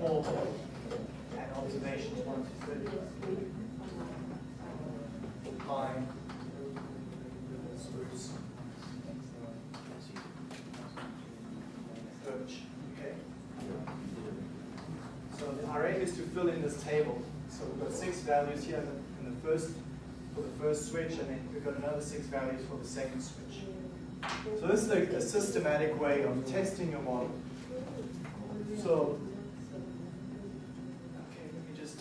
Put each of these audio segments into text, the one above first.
4, and observations 1 to 30. Pine, spruce, birch. Okay. So our aim is to fill in this table. So we've got six values here in the first for the first switch, and then we've got another six values for the second switch. So this is a, a systematic way of testing your model. So okay, let me just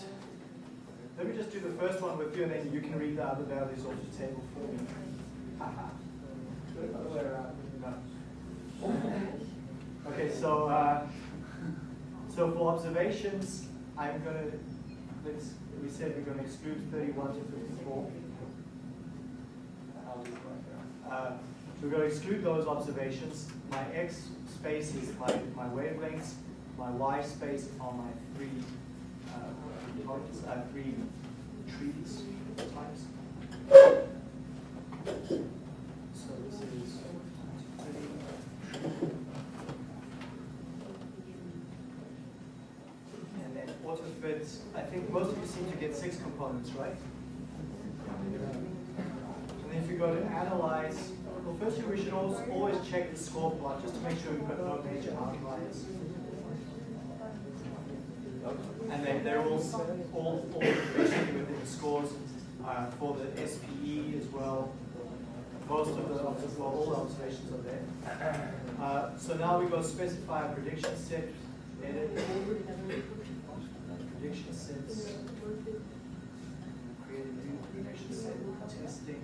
let me just do the first one with you, and then you can read the other values off the table for me. Okay, so uh, so for observations, I'm gonna let's we said we're going to exclude 31 to 54. Uh, we're going to exclude those observations. My x space is my, my wavelengths. My y space are my three three trees types. So this is and then AutoFit, I think most of you seem to get six components, right? And then if you go to analyze, well first we should always, always check the score plot just to make sure we've got no major outliers. And then they're all, all, all within the scores uh, for the SPE as well. Most of the, well, all observations are there. Uh, so now we go specify a prediction set, edit, prediction sets, create a new prediction set, testing.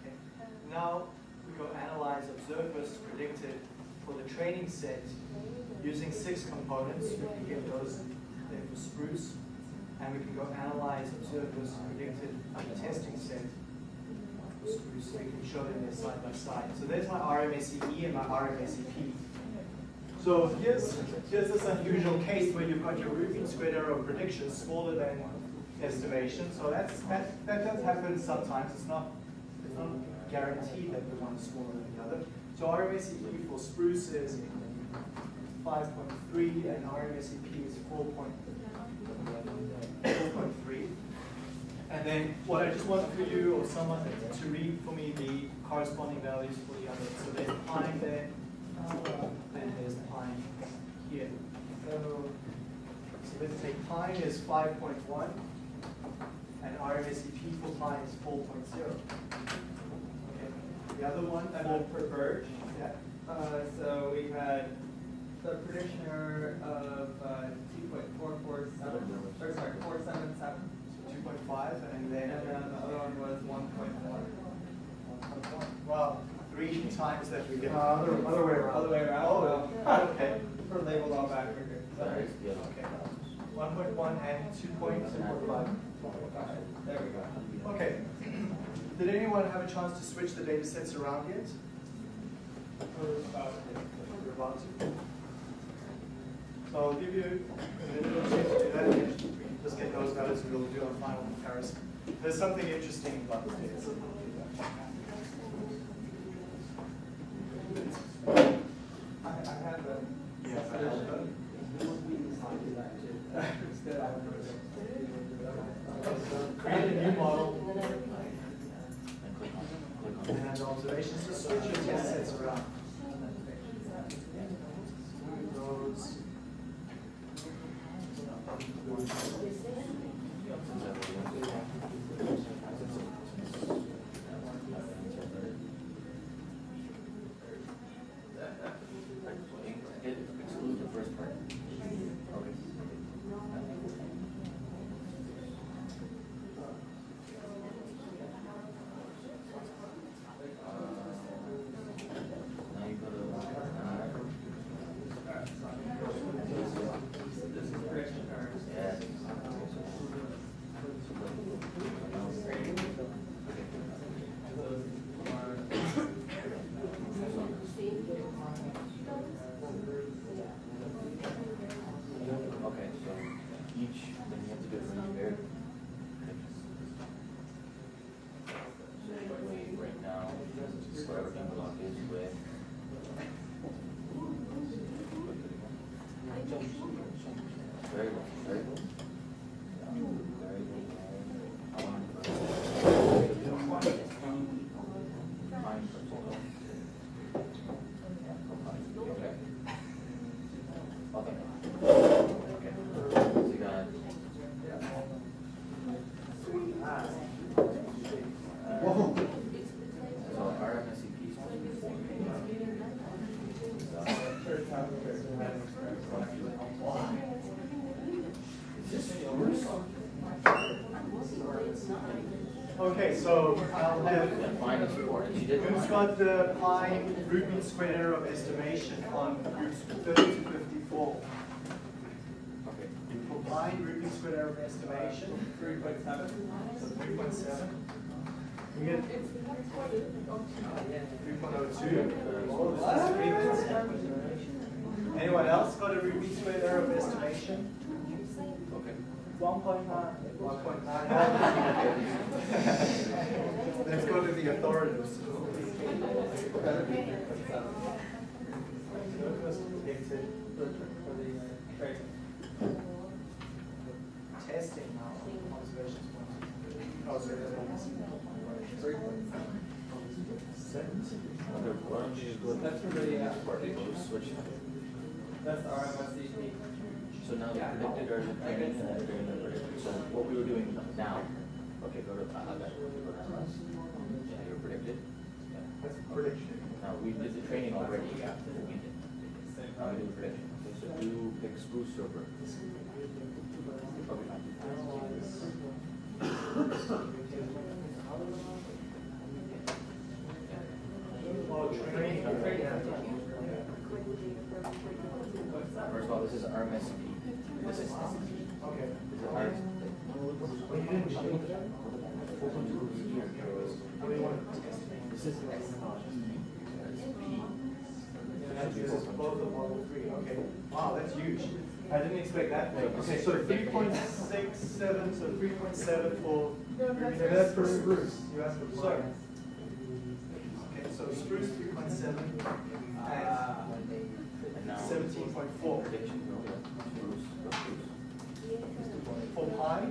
Okay. Now we go analyze observed versus predicted for the training set using six components. We can get those there for spruce. And we can go analyze observed versus predicted on the testing set for spruce. So we can show them there side by side. So there's my RMSE and my RMSEP. So here's, here's this unusual case where you've got your root mean squared error of prediction smaller than estimation. So that's, that, that does happen sometimes. It's not, it's not guaranteed that the one is smaller than the other. So RMSEP for spruce is 5.3 and RMSEP is 4.3. And then what I just want for you or someone to read for me the corresponding values for the other. So there's pine there, and there's pine here. So, so let's say pine is 5.1 and RMSEP for pine is 4.0. Okay. The other one, And then for birch, yeah. uh, so we had the prediction error of uh, 2.447, or sorry, 477, 2.5 and and then then the other one was 1.1. Well, three times that we get. Uh, other, other way around. Other way around. Oh, well, okay. We're labeled all backward here. Sorry. Okay. One point one and two point two point five. There we go. Okay. Did anyone have a chance to switch the data sets around yet? So I'll give you a or two to do that. We can just get those values and we'll do our final comparison. There's something interesting about this data set. I, I had the. Yes, I that. Create a new model and observations, just switch your test sets around. Those. Who's got the pi mean square error of estimation on groups 30 to 54? For pi mean square error of estimation, 3.7. So 3.7. We get 3.02. Anyone else got a root mean square error of estimation? Okay. 1.9. 1.9. Let's go to the authorities. Testing now, observations. Oh, so there's with That's the, uh. That's RMSEP. So now the predicted during the predicted, so what we were doing now, okay, go to, I that, go. Yeah, you were predicted. Yeah. That's prediction. Now, we did the training already, yeah, we did. Same Now we do time. the prediction, okay, so do pick spruce or. Okay, Oh. First of all, this is RMSP, this is okay. Wow, that's huge. I didn't expect that big. Okay, so three point six seven, so three point seven for. That's for spruce. You asked for sorry. Okay, so spruce three point seven And now. and seventeen point four. Prediction, no, yeah, spruce, go spruce. For pi,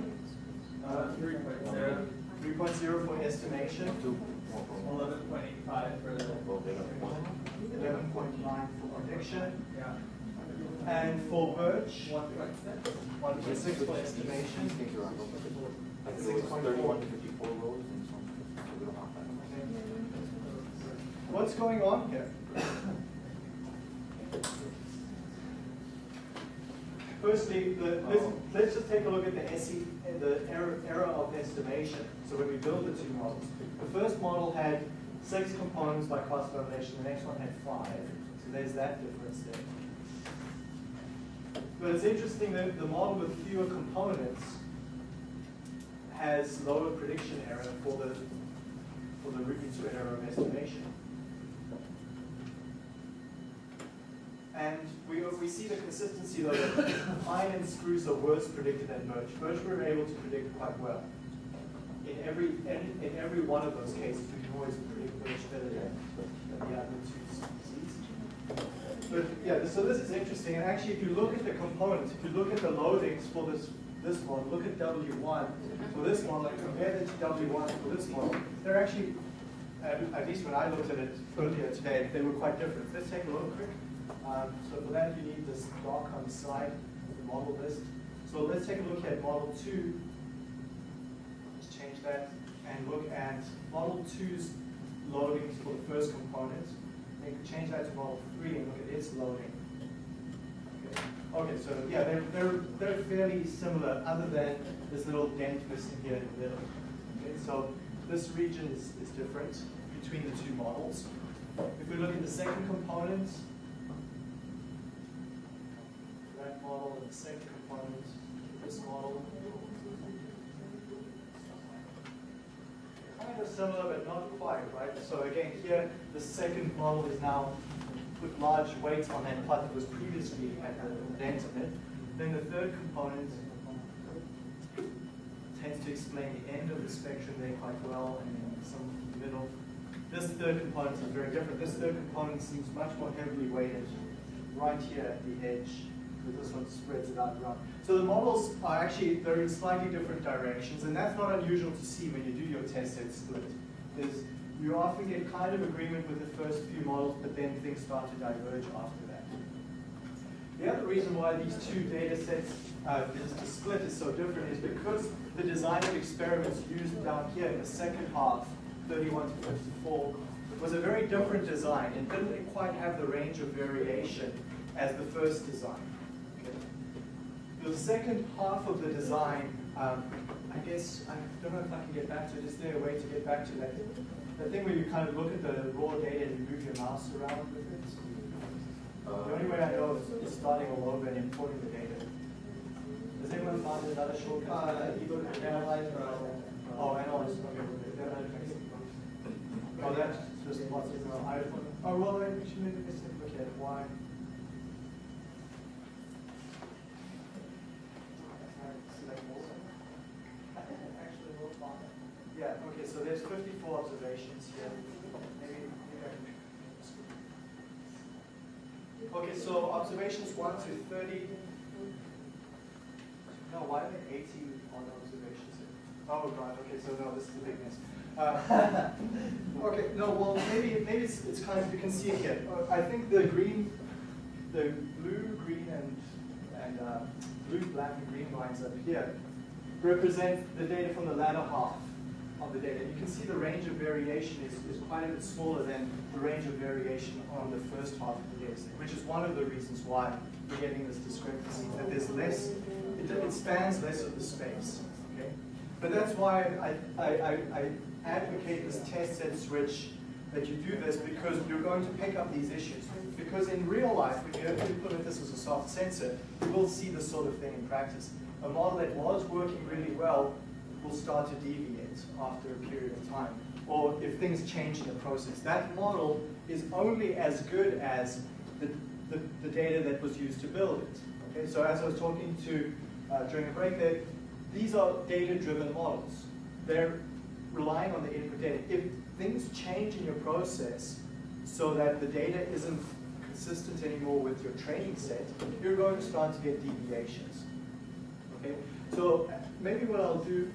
Uh, three point zero. three point zero for estimation, Two. more for more. Eleven point eight five for the, Go eleven point nine for prediction, yeah, and for birch, one point six. one point six for estimation. These things are on. Like Six it was point thirty-one four. to fifty-four rows and so on. So we don't have that. What's going on here? Firstly, the, let's, let's just take a look at the SE, the error, error of estimation. So when we build the two models, the first model had six components by cross-validation, the next one had five. So there's that difference there. But it's interesting that the model with fewer components has lower prediction error for the, for the root mean squared error of estimation. And we, we see the consistency though that and spruce are worse predicted than birch. Birch we were able to predict quite well. In every, in, in every one of those cases, we can always predict birch better than, than the other two. But yeah, so this is interesting. And actually, if you look at the components, if you look at the loadings for this, this one, look at W1 for this model and compare that to W1 for this model, they're actually, at, least when I looked at it earlier today, they were quite different. Let's take a look quick. Um, so for that, you need this doc on the side of the model list. So let's take a look at model two. Let's change that and look at model two's loadings for the first component. Then change that to model look at its loading. Okay, Okay, so yeah, they're, they're, they're fairly similar, other than this little dent missing here in the middle. Okay, so this region is, is different between the two models. If we look at the second component, that model and the second component, this model. Kind of similar, but not quite, right? So again, here, the second model is now put large weights on that part that was previously at the dent of it. Then the third component tends to explain the end of the spectrum there quite well, and some in the middle. This third component is very different. This third component seems much more heavily weighted right here at the edge but this one spreads it out around. So the models are actually, they're in slightly different directions, and that's not unusual to see when you do your test set split, is you often get kind of agreement with the first few models, but then things start to diverge after that. The other reason why these two data sets, uh, this, the split is so different is because the design of experiments used down here in the second half, 31 to 54, was a very different design. It didn't quite have the range of variation as the first design. The second half of the design, um, I guess, I don't know if I can get back to it. Is there a way to get back to that? The thing where you kind of look at the raw data and you move your mouse around with it. The only way I know is, is starting all over and importing the data. Does anyone find another shortcut? Uh, you go to analyze or- Oh, analyze, okay. That might. Oh, that's just lots of, uh, I, oh, well, I should maybe just look at why. Observations one to thirty. No, why are there eighty on observations? Oh, God, okay, so no, this is the big mess. Uh, Okay, no, well, maybe, maybe it's, it's kind of, you can see it here. Uh, I think the green, the blue, green, and, and, uh, blue, black, and green lines up here represent the data from the latter half the data. You can see the range of variation is, is quite a bit smaller than the range of variation on the first half of the data set, which is one of the reasons why we're getting this discrepancy, that there's less, it, it spans less of the space, okay? But that's why I, I, I, I advocate this test set switch, that you do this because you're going to pick up these issues. Because in real life, when you implement this as a soft sensor, you will see this sort of thing in practice. A model that was working really well will start to deviate after a period of time. Or if things change in the process. That model is only as good as the, the, the data that was used to build it. Okay, so as I was talking to uh, during the break there, these are data-driven models. They're relying on the input data. If things change in your process so that the data isn't consistent anymore with your training set, you're going to start to get deviations. Okay, so uh, maybe what I'll do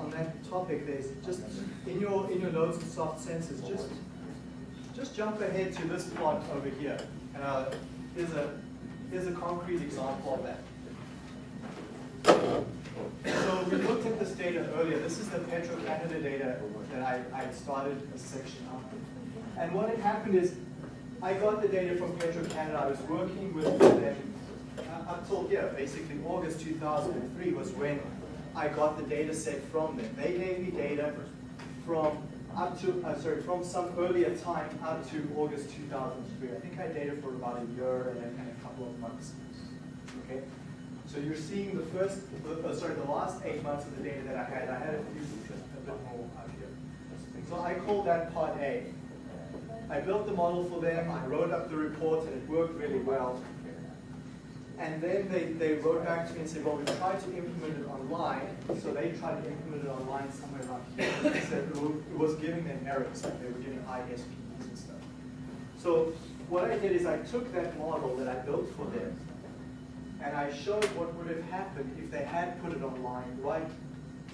on that topic is just in your in your notes and soft sensors, just just jump ahead to this plot over here. Uh, here's a here's a concrete example of that. So we looked at this data earlier. This is the Petro-Canada data that I, I started a section on. And what had happened is I got the data from Petro-Canada. I was working with them uh, up till here, basically August 2003 was when I got the data set from them. They gave me data from up to, uh, sorry, from some earlier time up to August 2003. I think I data for about a year and and a couple of months. Okay, so you're seeing the first, uh, sorry, the last eight months of the data that I had. I had a few, a bit more out here. So I called that part A. I built the model for them. I wrote up the report, and it worked really well. And then they, they wrote back to me and said, well, we tried to implement it online. So they tried to implement it online somewhere around here. They said it was giving them errors, like they were getting ISPs and stuff. So what I did is I took that model that I built for them, and I showed what would have happened if they had put it online right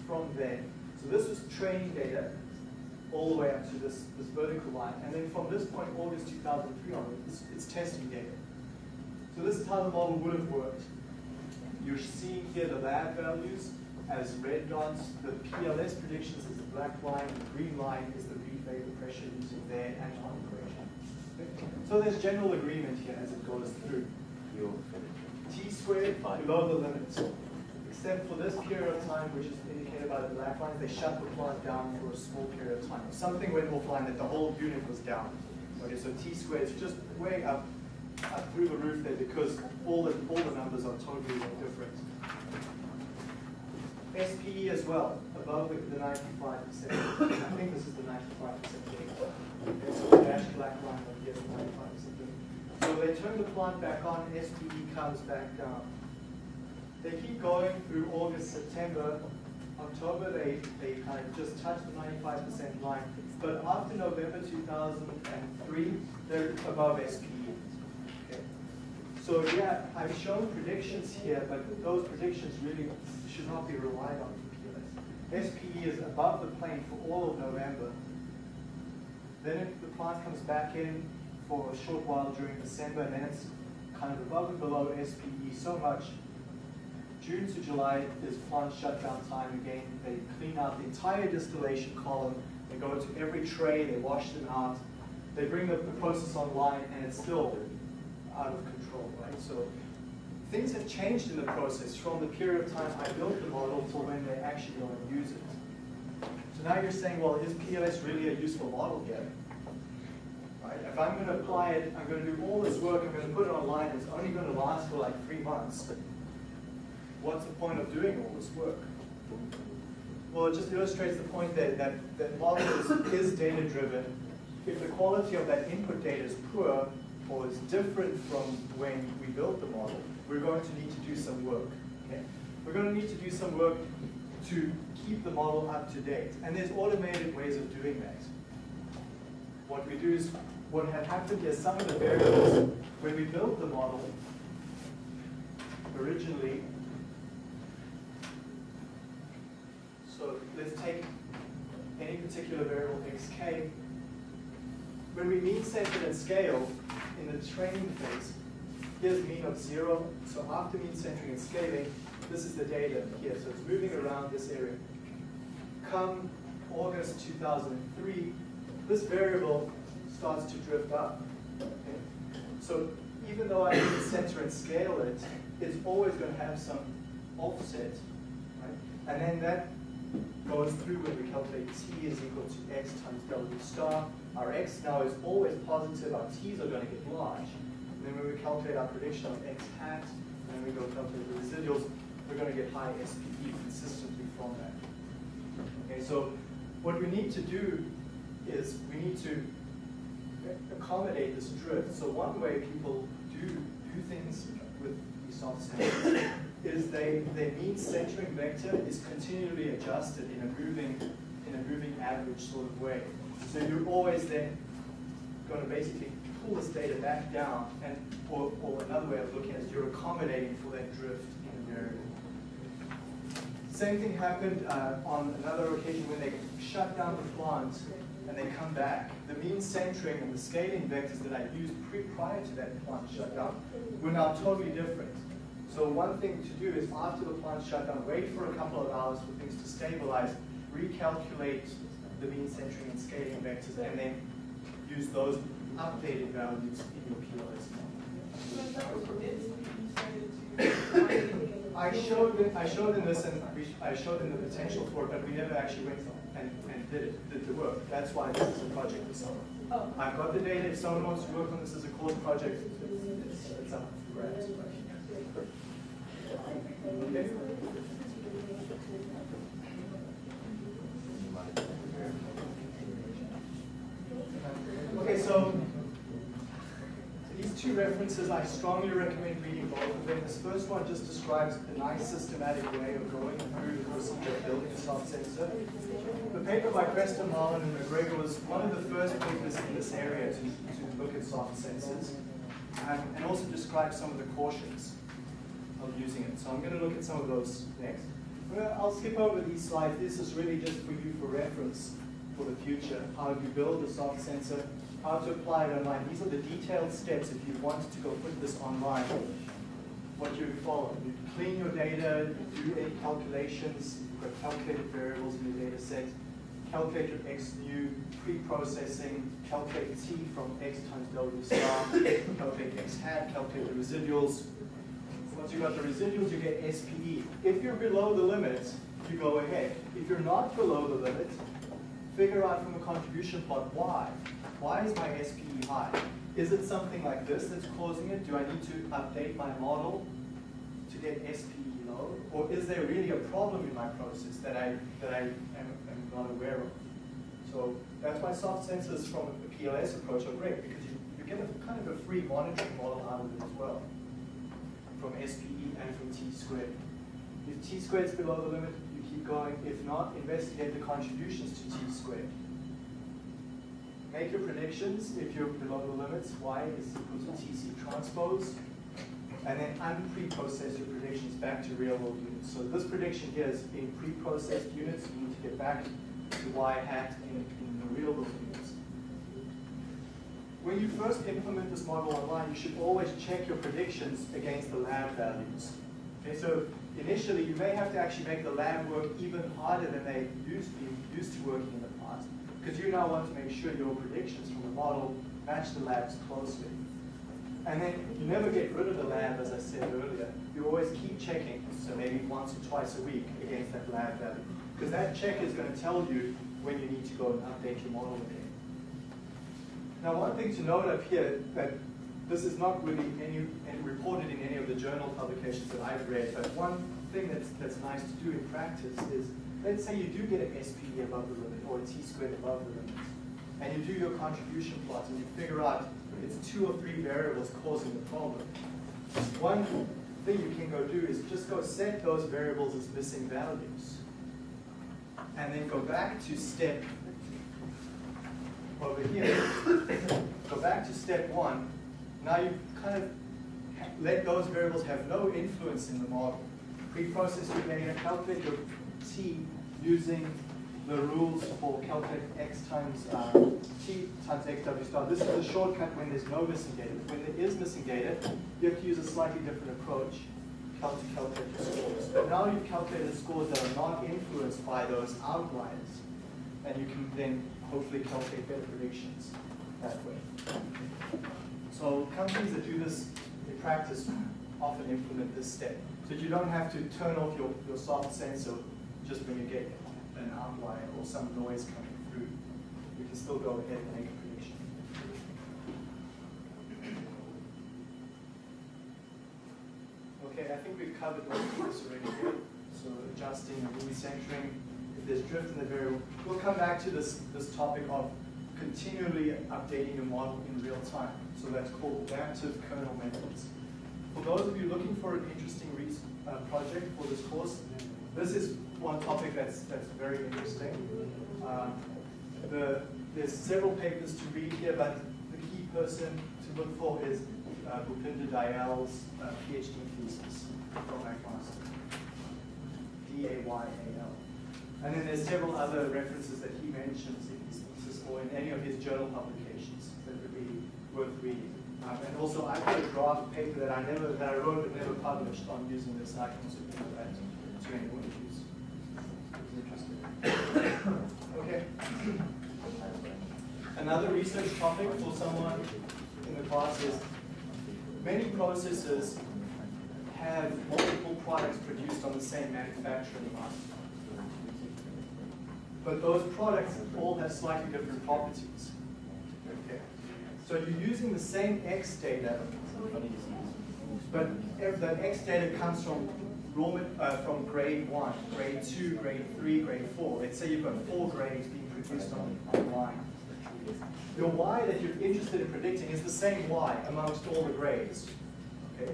from there. So this was training data all the way up to this, this vertical line. And then from this point, August 2003 onward, it's, it's testing data. So this is how the model would have worked. You're seeing here the lab values as red dots. The PLS predictions is the black line. The green line is the Reid vapor pressure using their Antoine equation. Okay? So there's general agreement here as it goes through. T squared below the limits. Except for this period of time, which is indicated by the black line, they shut the plant down for a small period of time. Something went offline that the whole unit was down. Okay, so T squared is just way up, up through the roof there because all the, all the numbers are totally different. SPE as well, above the, the 95%. I think this is the 95% data. Okay, so the dashed black line up here is 95% So they turn the plant back on, SPE comes back down. They keep going through August, September, October, they, they kind of just touch the 95% line. But after November 2003, they're above SPE. So yeah, I've shown predictions here, but those predictions really should not be relied on for PLS. SPE is above the plane for all of November. Then the plant comes back in for a short while during December, and then it's kind of above and below SPE so much. June to July is plant shutdown time again. They clean out the entire distillation column. They go to every tray, they wash them out. They bring the, the process online, and it's still out of control, right? So things have changed in the process from the period of time I built the model to when they actually go and use it. So now you're saying, well, is PLS really a useful model yet? Right? If I'm going to apply it, I'm going to do all this work, I'm going to put it online, it's only going to last for like three months. What's the point of doing all this work? Well, it just illustrates the point that that, that model is, is data-driven. If the quality of that input data is poor or is different from when we built the model, we're going to need to do some work. Okay? We're going to need to do some work to keep the model up to date. And there's automated ways of doing that. What we do is, what had happened is some of the variables, when we built the model, originally, so let's take any particular variable xk. When we mean center and scale in the training phase, here's mean of zero. So after mean centering and scaling, this is the data here. So it's moving around this area. Come August 2003, this variable starts to drift up. Okay? So even though I center and scale it, it's always going to have some offset, right? And then that goes through when we calculate t is equal to x times w star. Our x now is always positive, our t's are going to get large. And then when we calculate our prediction of x hat, and we go calculate the residuals, we're going to get high SPE consistently from that. Okay, so what we need to do is we need to accommodate this drift. So one way people do do things with these soft sensors is they their mean centering vector is continually adjusted in a moving in a moving average sort of way. So you're always then going to basically pull this data back down, and or, or another way of looking at it is you're accommodating for that drift in the variable. Same thing happened uh, on another occasion when they shut down the plant and they come back. The mean centering and the scaling vectors that I used pre prior to that plant shutdown were now totally different. So one thing to do is after the plant shutdown, wait for a couple of hours for things to stabilize, recalculate the mean centering and scaling vectors, and then use those updated values in your PLS model. I showed it, I showed in this and we, I showed in the potential for it, but we never actually went and, and did it, did the work. That's why this is a project this summer. Oh. I've got the data. If someone wants to work on this as a course project, it's, it's up for grabs. Okay. So these two references, I strongly recommend reading both of them. This first one just describes a nice systematic way of going through the procedure of building a soft sensor. The paper by Kresta, Marlin, and MacGregor was one of the first papers in this area to, to look at soft sensors and, also describe some of the cautions using it. So I'm going to look at some of those next. I'll skip over these slides. This is really just for you for reference for the future, how you build a soft sensor, how to apply it online. These are the detailed steps if you wanted to go put this online, what you would follow. You clean your data, you do any calculations, you've got calculated variables in your data set, calculate your x new, pre-processing, calculate t from x times w star, calculate x hat, calculate the residuals. Once you've got the residuals, you get SPE. If you're below the limit, you go ahead. If you're not below the limit, figure out from a contribution plot why. Why is my SPE high? Is it something like this that's causing it? Do I need to update my model to get SPE low? Or is there really a problem in my process that I, that I am, am not aware of? So that's why soft sensors from a PLS approach are great because you, you get a kind of a free monitoring model out of it as well from SPE and from T squared. If T squared is below the limit, you keep going. If not, investigate the contributions to T squared. Make your predictions if you're below the limits. Y is equal to TC transpose. and then unpreprocess your predictions back to real world units. So this prediction here is in pre-processed units, you need to get back to y hat in, in the real world units. When you first implement this model online, you should always check your predictions against the lab values. Okay, so initially you may have to actually make the lab work even harder than they used to be used to working in the past, because you now want to make sure your predictions from the model match the labs closely. And then you never get rid of the lab, as I said earlier. You always keep checking, so maybe once or twice a week against that lab value. Because that check is going to tell you when you need to go and update your model again. Now, one thing to note up here, that this is not really any, any reported in any of the journal publications that I've read, but one thing that's, that's nice to do in practice is, let's say you do get an SPE above the limit or a t-squared above the limit, and you do your contribution plots and you figure out it's two or three variables causing the problem. One thing you can go do is just go set those variables as missing values. And then go back to step over here. go back to step one. Now you've kind of let those variables have no influence in the model. Pre-process your data, calculate your t using the rules for calculate x times uh, t times xw star. This is a shortcut when there's no missing data. When there is missing data, you have to use a slightly different approach to calculate your scores. But now you've calculated scores that are not influenced by those outliers, and you can then hopefully calculate better predictions that way. So companies that do this in practice often implement this step. So you don't have to turn off your, your soft sensor just when you get an outlier or some noise coming through. You can still go ahead and make a prediction. Okay, I think we've covered most of this already here. So adjusting and recentering, if there's drift in the variable. We'll come back to this, this topic of continually updating your model in real time. So that's called adaptive kernel methods. For those of you looking for an interesting uh, project for this course, this is one topic that's, that's very interesting. Um, the, there's several papers to read here, but the key person to look for is uh, Bhupinder Dayal's uh, PhD thesis from McMaster. D-A-Y-A-L. And then there's several other references that he mentions in his thesis or in any of his journal publications that would be worth reading. Um, and also, I've got a draft paper that I never that I wrote but never published on using this, I can give that to anyone who's interested. okay. Another research topic for someone in the class is many processes have multiple products produced on the same manufacturing line. But those products all have slightly different properties. Okay. So you're using the same X data, but the X data comes from uh, from grade one, grade two, grade three, grade four. Let's say you've got four grades being produced on, on line. Your Y that you're interested in predicting is the same Y amongst all the grades. Okay.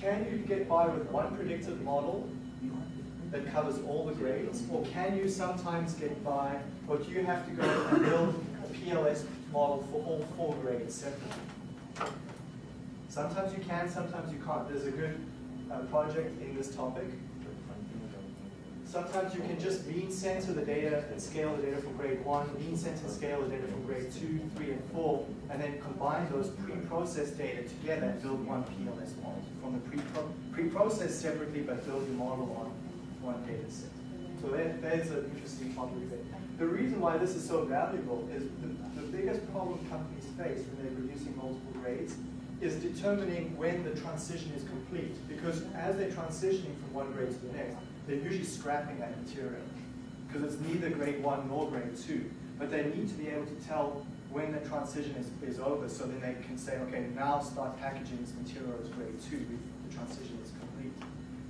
Can you get by with one predictive model that covers all the grades? Or can you sometimes get by, or do you have to go and build a PLS model for all four grades separately? Sometimes you can, sometimes you can't. There's a good uh, project in this topic. Sometimes you can just mean center the data and scale the data from grade one, mean center and scale the data from grade two, three, and four, and then combine those pre-processed data together and build one PLS model. From the pre-processed separately, but build your model on one data set. So that, that is an interesting topic there. The reason why this is so valuable is the, the biggest problem companies face when they're producing multiple grades is determining when the transition is complete. Because as they're transitioning from one grade to the next, they're usually scrapping that material because it's neither grade one nor grade two. But they need to be able to tell when the transition is, is over so then they can say, okay, now start packaging this material as grade two the transition is complete.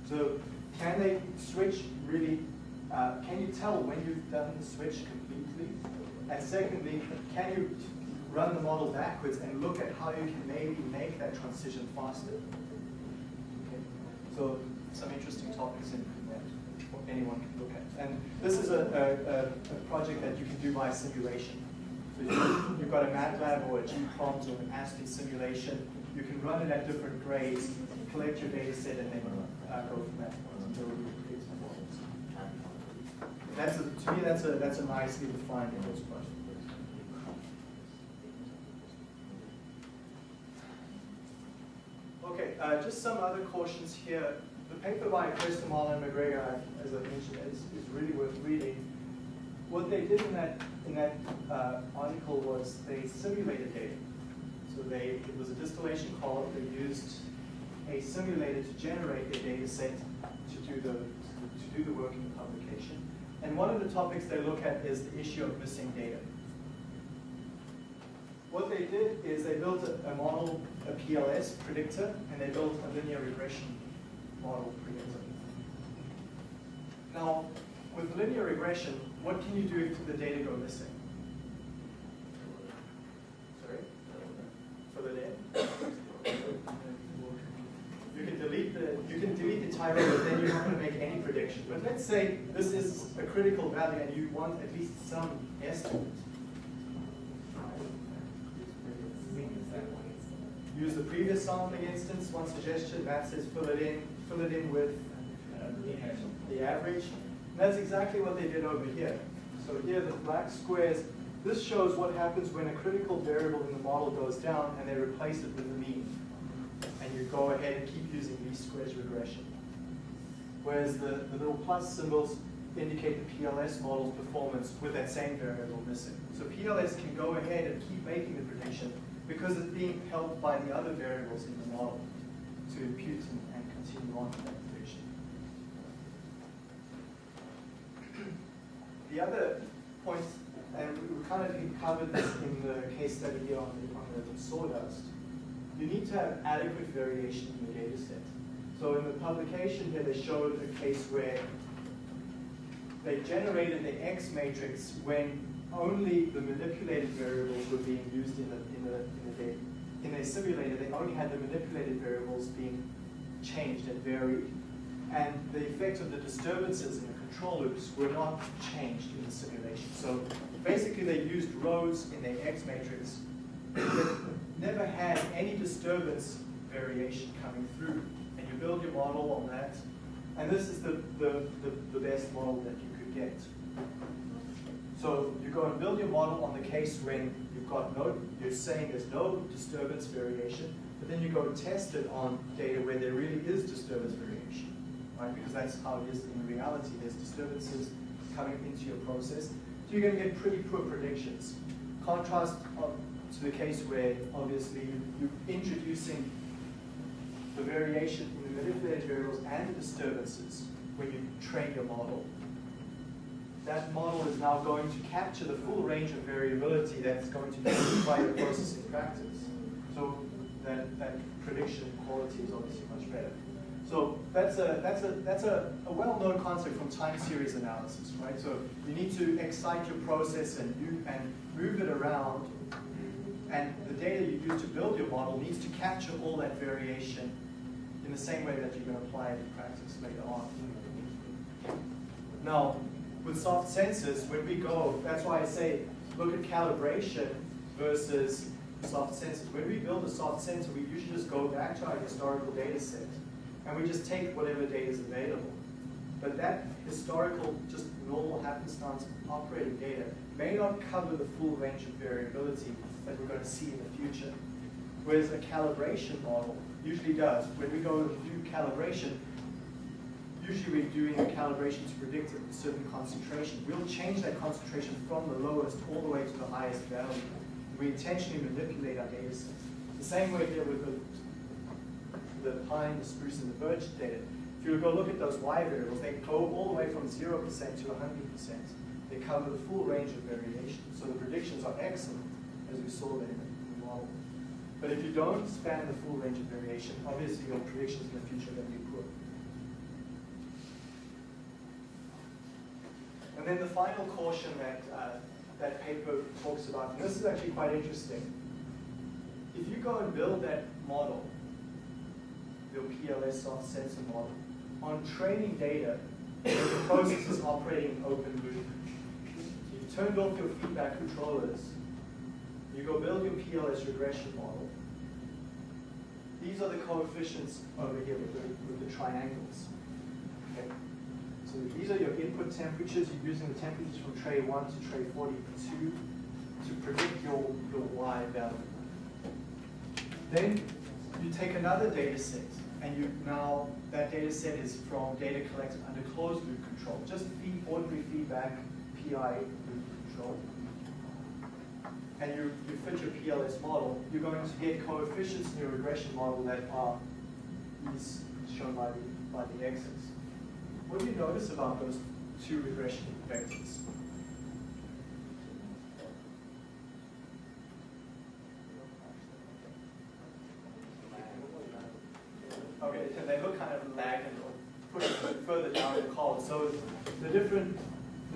So can they switch really, uh, can you tell when you've done the switch completely? And secondly, can you run the model backwards and look at how you can maybe make that transition faster? Okay. So some interesting topics in that anyone can look at. And this is a, a, a project that you can do by simulation. So you've got a MATLAB or a gPROMS or an Aspen simulation. you can run it at different grades, collect your data set, and then uh, go from that That's a, to me, that's a that's a nicely defined course question. Okay, uh, just some other cautions here. The paper by Kresta and MacGregor, as I mentioned, is, is really worth reading. What they did in that in that uh, article was they simulated data. So they it was a distillation column. They used a simulator to generate a data set to do the to do the work in the publication. And one of the topics they look at is the issue of missing data. What they did is they built a, a model, a PLS predictor, and they built a linear regression model predictor. Now, with linear regression, what can you do if the data go missing? Sorry? Fill it in? You can delete the you can delete but then you're not going to make any prediction. But let's say this is a critical value and you want at least some estimate. Use the previous sampling instance, one suggestion, that says fill it in, fill it in with the average. And that's exactly what they did over here. So here the black squares, this shows what happens when a critical variable in the model goes down and they replace it with the mean. And you go ahead and keep using least squares regression. Whereas the, the little plus symbols indicate the PLS model's performance with that same variable missing. So PLS can go ahead and keep making the prediction because it's being helped by the other variables in the model to impute and, and continue on with that prediction. The other point, and we kind of covered this in the case study here on the, on the sawdust, you need to have adequate variation in the data set. So in the publication here, they showed a case where they generated the X matrix when only the manipulated variables were being used in the, in the, in the data. In a simulator, they only had the manipulated variables being changed and varied. And the effect of the disturbances in the control loops were not changed in the simulation. So basically they used rows in their X matrix that never had any disturbance variation coming through. You build your model on that. And this is the, the, the, the best model that you could get. So you go and build your model on the case when you've got no, you're saying there's no disturbance variation, but then you go test it on data where there really is disturbance variation, right? Because that's how it is in reality. There's disturbances coming into your process. So you're going to get pretty poor predictions. Contrast uh, to the case where obviously you're introducing the variation in the manipulated variables and the disturbances when you train your model that model is now going to capture the full range of variability that's going to be by your processing practice. So that, that prediction quality is obviously much better. So that's a that's a that's a, a well-known concept from time series analysis, right? So you need to excite your process and you and move it around, and the data you use to build your model needs to capture all that variation in the same way that you can apply it in practice later on. Now, with soft sensors, when we go, that's why I say look at calibration versus soft sensors. When we build a soft sensor, we usually just go back to our historical data set and we just take whatever data is available. But that historical, just normal happenstance operating data may not cover the full range of variability that we're going to see in the future. Whereas a calibration model usually does. When we go and do calibration, usually we're doing a calibration to predict a certain concentration. We'll change that concentration from the lowest all the way to the highest value. We intentionally manipulate our data. The same way here with the, the pine, the spruce, and the birch data. If you go look at those Y variables, they go all the way from 0% to 100%. They cover the full range of variation. So the predictions are excellent, as we saw there. But if you don't span the full range of variation, obviously your predictions in the future are going to be poor. And then the final caution that uh, that paper talks about, and this is actually quite interesting. If you go and build that model, your PLS soft sensor model, on training data, the process is operating in open loop. You've turned off your feedback controllers, you go build your PLS regression model, these are the coefficients over here with the, with the triangles. Okay? So these are your input temperatures. You're using the temperatures from tray 1 to tray 42 to predict your, your Y value. Then you take another data set, and you now, that data set is from data collected under closed loop control, just feed, ordinary feedback, PI loop control. And you, you fit your PLS model, you're going to get coefficients in your regression model that are these shown by the, by the x's. What do you notice about those two regression vectors? Okay, so they look kind of lagged and pushed a further down the column. So the different,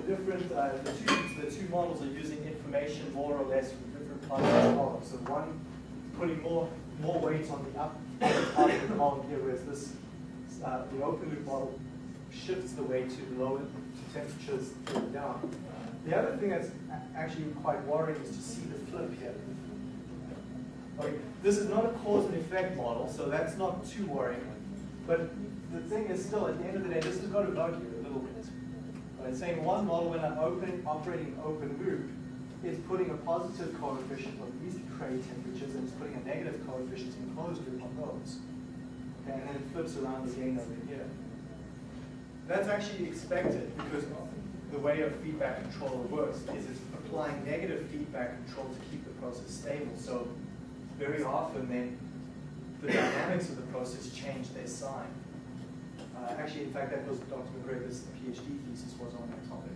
the different, uh, the two, the two models are using information more or less from different parts of the column. So one putting more, more weight on the up part of the column here, whereas this, uh, the open loop model shifts the weight to lower to temperatures down. The other thing that's actually quite worrying is to see the flip here. Okay, this is not a cause and effect model, so that's not too worrying. But the thing is still, at the end of the day, this has got to bug you a little bit. Right? Saying one model when I'm open, operating open loop is putting a positive coefficient on these tray temperatures and it's putting a negative coefficient in closed loop on those. Okay, and then it flips around again over here. That's actually expected because the way a feedback controller works is it's applying negative feedback control to keep the process stable. So very often then the dynamics of the process change their sign. Uh, actually, in fact, that was Dr. MacGregor's PhD thesis was on that topic.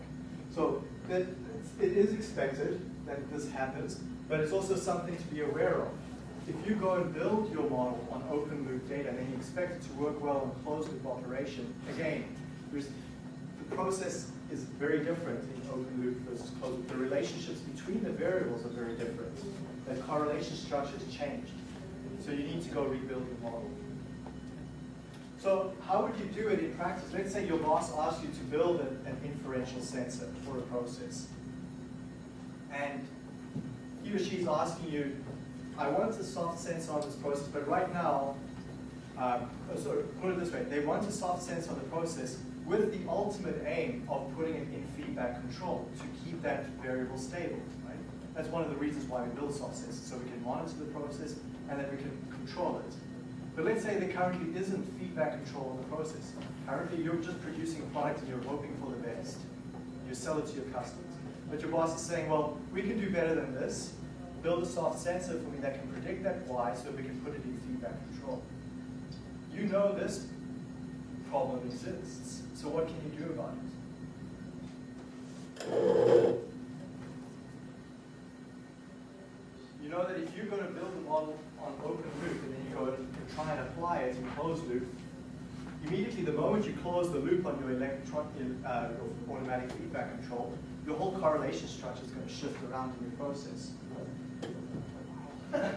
So that, it is expected that this happens, but it's also something to be aware of. If you go and build your model on open loop data then you expect it to work well in closed loop operation, again, the process is very different in open loop versus closed loop. The relationships between the variables are very different. The correlation structure has changed. So you need to go rebuild your model. So how would you do it in practice? Let's say your boss asks you to build an, an inferential sensor for a process. And he or she's asking you, I want a soft sensor on this process, but right now, um, oh, sorry, put it this way, they want a soft sensor on the process with the ultimate aim of putting it in feedback control to keep that variable stable, right? That's one of the reasons why we build soft sensors, so we can monitor the process and then we can control it. But let's say there currently isn't feedback control on the process. Currently, you're just producing a product and you're hoping for the best. You sell it to your customers. But your boss is saying, well, we can do better than this. Build a soft sensor for me that can predict that Y so we can put it in feedback control. You know this problem exists. So what can you do about it? You know that if you're going to build a model on open and you and try and apply it in closed loop, immediately the moment you close the loop on your electron, uh, your automatic feedback control, your whole correlation structure is going to shift around in your process.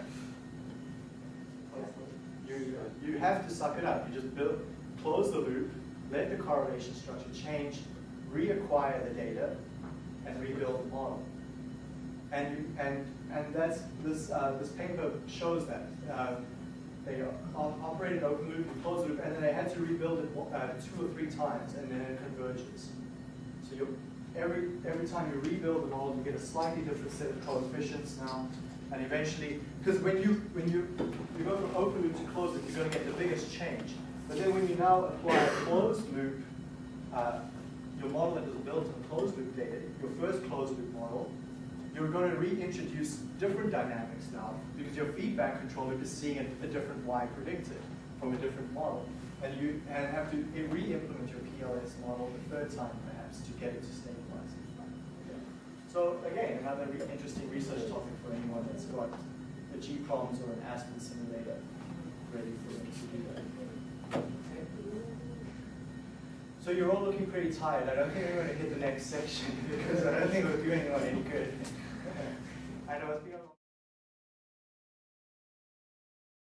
you, you have to suck it up. You just build, close the loop, let the correlation structure change, reacquire the data, and rebuild the model. And you, and and that's this uh, this paper shows that uh, they op operated open loop and closed loop, and then they had to rebuild it uh, two or three times, and then it converges. So you every every time you rebuild the model, you get a slightly different set of coefficients now, and eventually, because when you when you you go from open loop to closed loop, you're going to get the biggest change. But then when you now apply a closed loop, uh, your model that was built on closed loop data, your first closed loop model, you're going to reintroduce different dynamics now because your feedback controller is seeing a, a different Y predicted from a different model. And you and have to re-implement your PLS model the third time perhaps to get it to stabilize. So again, another re interesting research topic for anyone that's got a gPROMS or an Aspen simulator ready for them to do that. So you're all looking pretty tired. I don't think we're going to hit the next section because I don't think we're doing anyone any good. I know it's because